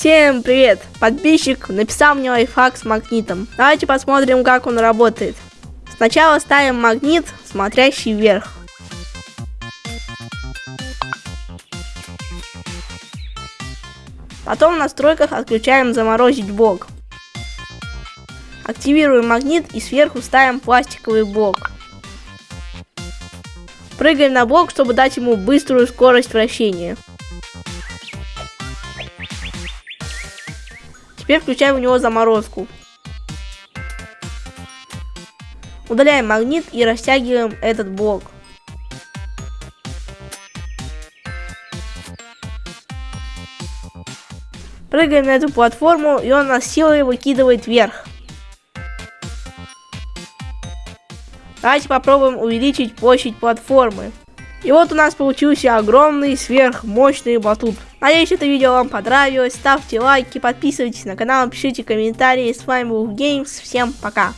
Всем привет! Подписчик написал мне лайфхак с магнитом. Давайте посмотрим, как он работает. Сначала ставим магнит, смотрящий вверх. Потом в настройках отключаем заморозить блок. Активируем магнит и сверху ставим пластиковый блок. Прыгаем на блок, чтобы дать ему быструю скорость вращения. Теперь включаем в него заморозку. Удаляем магнит и растягиваем этот блок. Прыгаем на эту платформу, и он нас силой выкидывает вверх. Давайте попробуем увеличить площадь платформы. И вот у нас получился огромный сверхмощный батут. Надеюсь, это видео вам понравилось. Ставьте лайки, подписывайтесь на канал, пишите комментарии. С вами был Геймс. Всем пока.